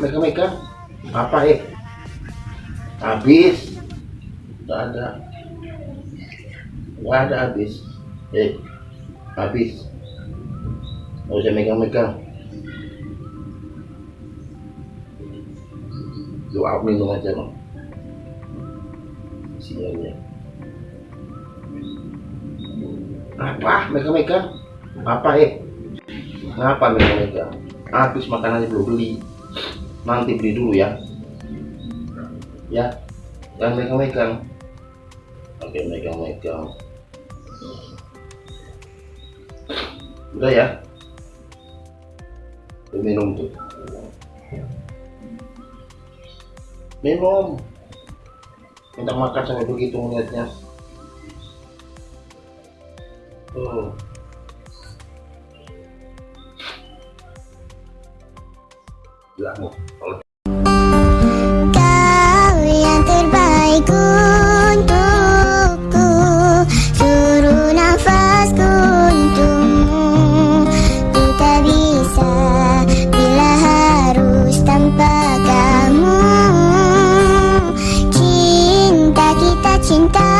megang-megang apa eh? Habis. Nggak ada. Nggak ada habis. Eh habis. Nggak usah megang-megang. Doa minum aja loh siangnya apa megang-megang apa eh? Ngapa megang-megang habis makanannya belum beli. Nanti beli dulu ya. Ya jangan megang-megang. Oke megang-megang. Udah ya? Minum tuh. Minum. Minta makan sampai begitu melihatnya tuh kau yang terbaik untukku. Suruh nafasku untukmu. Ku tak bisa bila harus tanpa kamu. Cinta kita cinta.